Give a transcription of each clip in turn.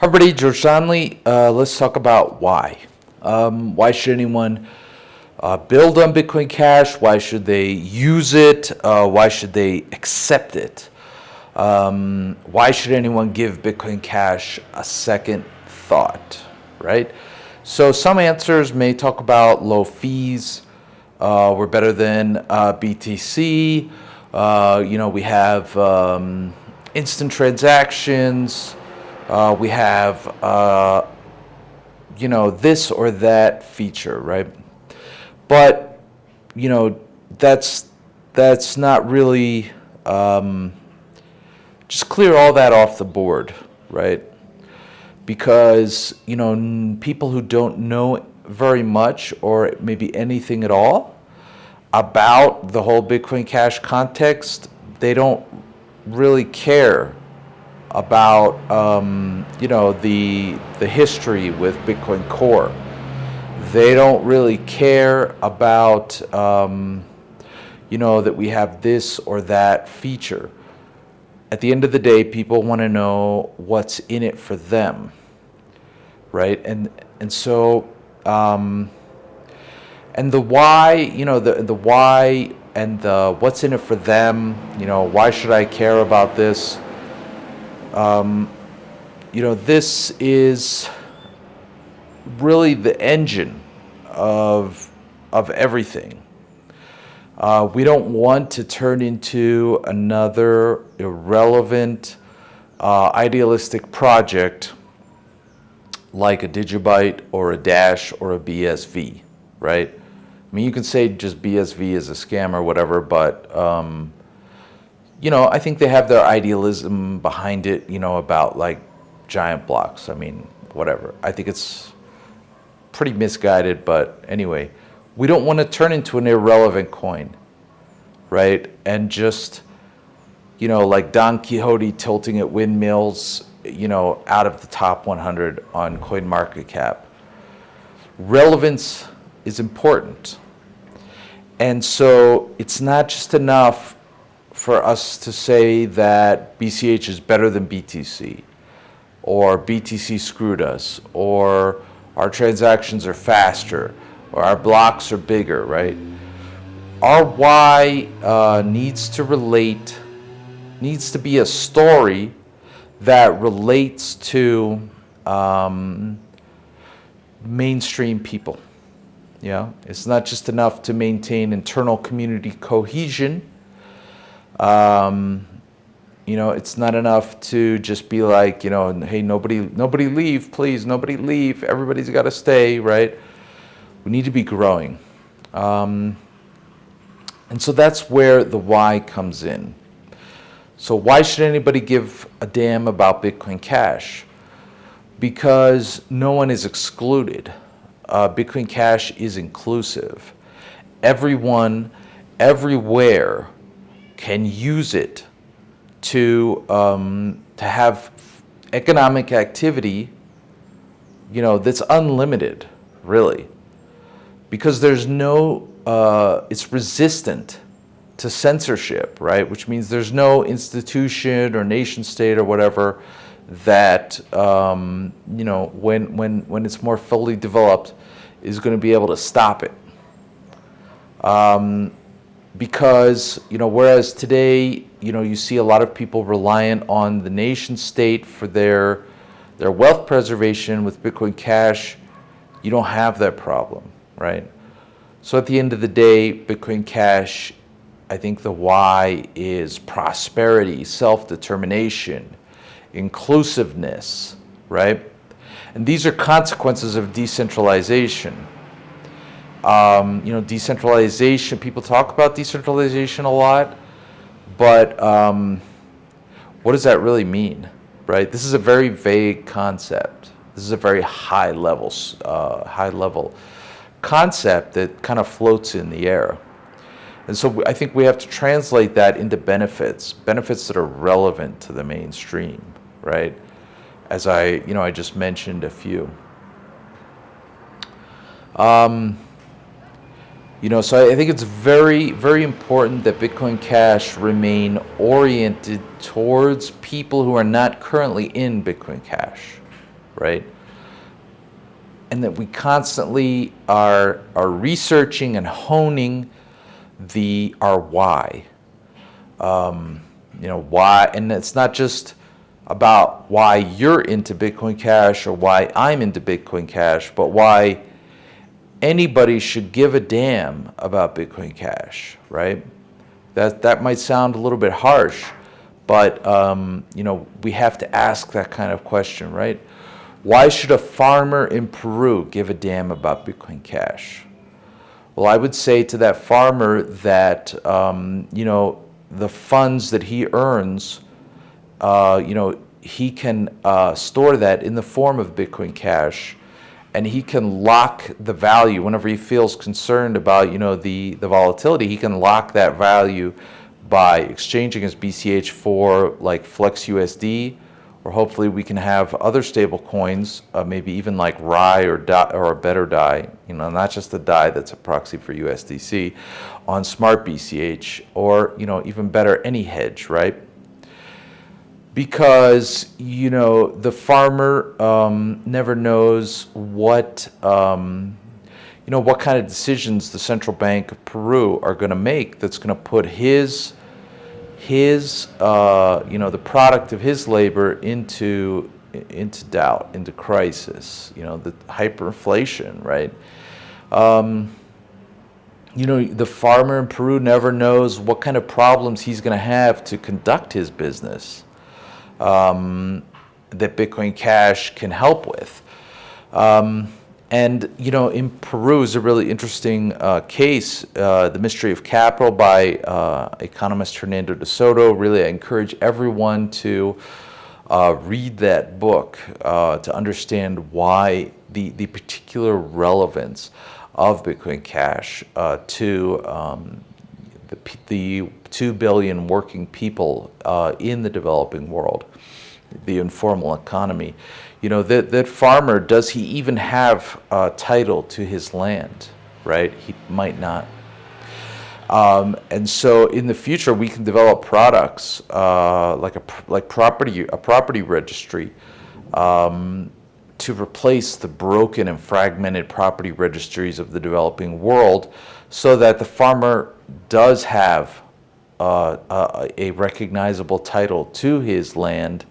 Hi everybody, George Donnelly. Uh, let's talk about why. Um, why should anyone uh, build on Bitcoin Cash? Why should they use it? Uh, why should they accept it? Um, why should anyone give Bitcoin Cash a second thought, right? So some answers may talk about low fees. Uh, we're better than uh, BTC. Uh, you know, we have um, instant transactions. Uh, we have, uh, you know, this or that feature, right? But, you know, that's, that's not really, um, just clear all that off the board, right? Because, you know, people who don't know very much or maybe anything at all about the whole Bitcoin Cash context, they don't really care about um, you know the the history with Bitcoin Core. They don't really care about um, you know that we have this or that feature. At the end of the day, people want to know what's in it for them, right? And and so um, and the why, you know, the the why and the what's in it for them. You know, why should I care about this? Um, you know, this is really the engine of, of everything. Uh, we don't want to turn into another irrelevant, uh, idealistic project like a Digibyte or a Dash or a BSV, right? I mean, you can say just BSV is a scam or whatever, but um, you know, I think they have their idealism behind it, you know, about like giant blocks. I mean, whatever. I think it's pretty misguided, but anyway, we don't want to turn into an irrelevant coin, right? And just, you know, like Don Quixote tilting at windmills, you know, out of the top 100 on CoinMarketCap. Relevance is important. And so it's not just enough for us to say that BCH is better than BTC or BTC screwed us or our transactions are faster or our blocks are bigger, right? Our why uh, needs to relate, needs to be a story that relates to um, mainstream people. Yeah, it's not just enough to maintain internal community cohesion um, you know, it's not enough to just be like, you know, hey, nobody, nobody leave, please, nobody leave. Everybody's got to stay, right? We need to be growing. Um, and so that's where the why comes in. So why should anybody give a damn about Bitcoin Cash? Because no one is excluded. Uh, Bitcoin Cash is inclusive. Everyone, everywhere can use it to um, to have economic activity, you know, that's unlimited, really, because there's no, uh, it's resistant to censorship, right? Which means there's no institution or nation state or whatever that, um, you know, when, when, when it's more fully developed is going to be able to stop it. Um, because, you know, whereas today, you know, you see a lot of people reliant on the nation state for their, their wealth preservation with Bitcoin Cash, you don't have that problem, right? So at the end of the day, Bitcoin Cash, I think the why is prosperity, self-determination, inclusiveness, right? And these are consequences of decentralization. Um, you know, decentralization, people talk about decentralization a lot, but um, what does that really mean, right? This is a very vague concept. This is a very high level, uh, high level concept that kind of floats in the air. And so I think we have to translate that into benefits, benefits that are relevant to the mainstream, right? As I, you know, I just mentioned a few. Um, you know, so I think it's very, very important that Bitcoin Cash remain oriented towards people who are not currently in Bitcoin Cash, right? And that we constantly are, are researching and honing the our why. Um, you know why, and it's not just about why you're into Bitcoin Cash or why I'm into Bitcoin Cash, but why anybody should give a damn about Bitcoin Cash, right? That that might sound a little bit harsh, but um, you know we have to ask that kind of question, right? Why should a farmer in Peru give a damn about Bitcoin Cash? Well, I would say to that farmer that um, you know the funds that he earns, uh, you know, he can uh, store that in the form of Bitcoin Cash, and he can lock the value whenever he feels concerned about you know the the volatility. He can lock that value by exchanging his BCH for like Flex USD or hopefully we can have other stable coins, uh, maybe even like RAI or, DAI, or a better DAI, you know, not just the DAI that's a proxy for USDC, on Smart BCH, or, you know, even better, AnyHedge, right? Because, you know, the farmer um, never knows what, um, you know, what kind of decisions the Central Bank of Peru are going to make that's going to put his his, uh, you know, the product of his labor into into doubt, into crisis. You know, the hyperinflation, right? Um, you know, the farmer in Peru never knows what kind of problems he's going to have to conduct his business um, that Bitcoin Cash can help with. Um, and, you know, in Peru is a really interesting uh, case, uh, The Mystery of Capital by uh, economist Hernando de Soto. Really, I encourage everyone to uh, read that book uh, to understand why the, the particular relevance of Bitcoin Cash uh, to um, the, the 2 billion working people in the developing world, the informal economy you know, that, that farmer, does he even have a title to his land, right? He might not. Um, and so in the future, we can develop products uh, like a like property a property registry um, to replace the broken and fragmented property registries of the developing world, so that the farmer does have uh, a, a recognizable title to his land,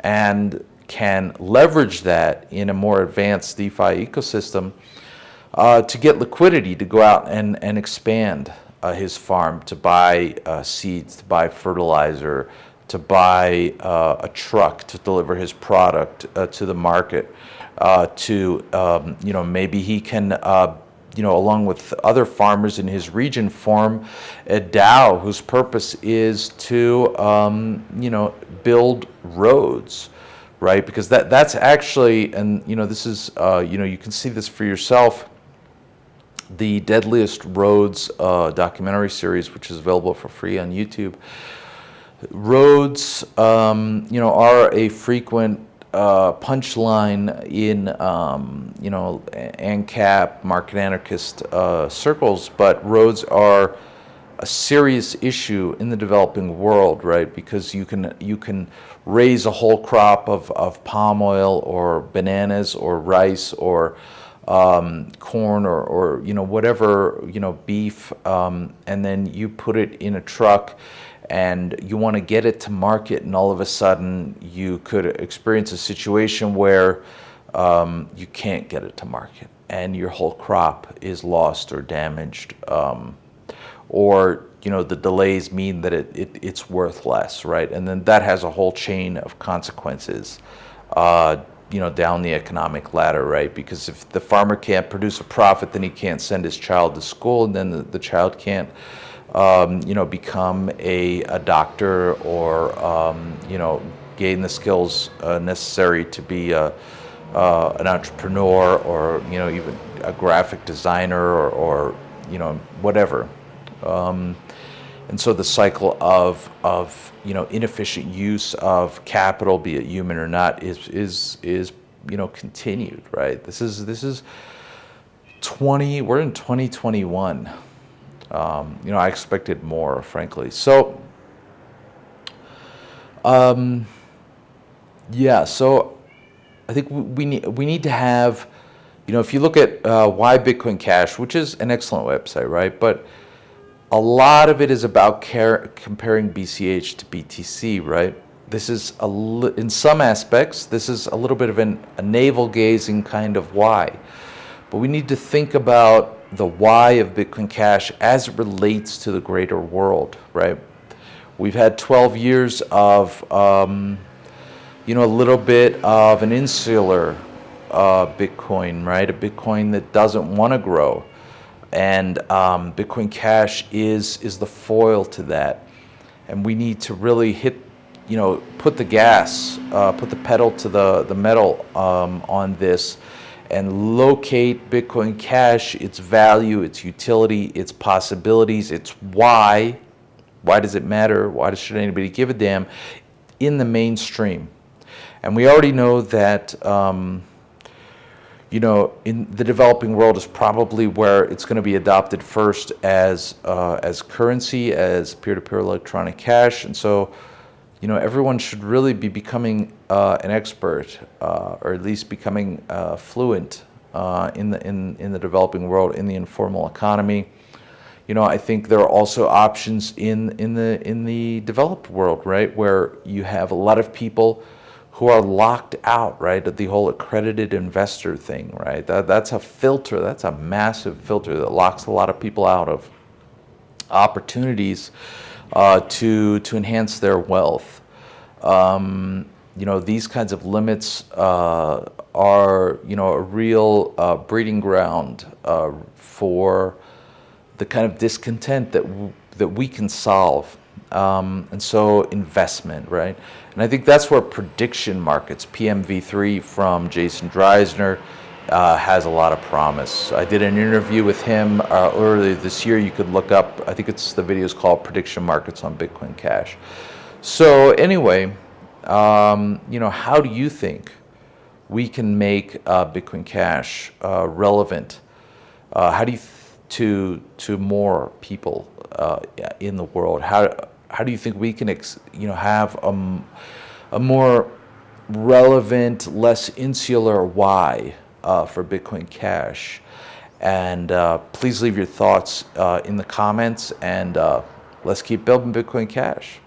and can leverage that in a more advanced DeFi ecosystem uh, to get liquidity to go out and, and expand uh, his farm, to buy uh, seeds, to buy fertilizer, to buy uh, a truck to deliver his product uh, to the market, uh, to, um, you know, maybe he can you know, along with other farmers in his region, form a DAO whose purpose is to, um, you know, build roads right? Because that that's actually, and you know, this is, uh, you know, you can see this for yourself. The Deadliest Roads uh, documentary series, which is available for free on YouTube. Roads, um, you know, are a frequent uh, punchline in, um, you know, ANCAP, market anarchist uh, circles, but roads are a serious issue in the developing world, right? Because you can you can raise a whole crop of, of palm oil or bananas or rice or um, corn or, or you know whatever you know beef, um, and then you put it in a truck and you want to get it to market, and all of a sudden you could experience a situation where um, you can't get it to market, and your whole crop is lost or damaged. Um, or you know the delays mean that it, it, it's worth less, right? And then that has a whole chain of consequences, uh, you know, down the economic ladder, right? Because if the farmer can't produce a profit, then he can't send his child to school, and then the, the child can't, um, you know, become a, a doctor or um, you know gain the skills uh, necessary to be a, uh, an entrepreneur or you know even a graphic designer or, or you know whatever um, and so the cycle of, of you know, inefficient use of capital, be it human or not, is, is, is you know, continued, right? This is, this is 20, we're in 2021. Um, you know, I expected more, frankly. So, um, yeah, so I think we, we need we need to have, you know, if you look at uh, why Bitcoin Cash, which is an excellent website, right? But a lot of it is about care, comparing BCH to BTC, right? This is a in some aspects, this is a little bit of an, a navel gazing kind of why, but we need to think about the why of Bitcoin Cash as it relates to the greater world, right? We've had 12 years of, um, you know, a little bit of an insular uh, Bitcoin, right? A Bitcoin that doesn't want to grow, and um, Bitcoin Cash is is the foil to that, and we need to really hit, you know, put the gas, uh, put the pedal to the the metal um, on this and locate Bitcoin Cash, its value, its utility, its possibilities, its why. Why does it matter? Why should anybody give a damn? In the mainstream. And we already know that, um, you know, in the developing world is probably where it's going to be adopted first as, uh, as currency, as peer-to-peer electronic cash. And so, you know, everyone should really be becoming uh, an expert, uh, or at least becoming uh, fluent uh, in the in in the developing world, in the informal economy. You know, I think there are also options in in the in the developed world, right, where you have a lot of people who are locked out, right? of The whole accredited investor thing, right? That that's a filter. That's a massive filter that locks a lot of people out of opportunities uh, to to enhance their wealth. Um, you know, these kinds of limits uh, are you know a real uh, breeding ground uh, for the kind of discontent that that we can solve. Um, and so investment, right? And I think that's where prediction markets, PMV3 from Jason Dreyzehner, uh, has a lot of promise. I did an interview with him uh, earlier this year. You could look up, I think it's the video is called Prediction Markets on Bitcoin Cash. So, anyway, um, you know, how do you think we can make uh, Bitcoin Cash uh, relevant? Uh, how do you to to more people uh, in the world? How how do you think we can you know have a, a more relevant, less insular why uh, for Bitcoin Cash? And uh, please leave your thoughts uh, in the comments and uh, let's keep building Bitcoin Cash.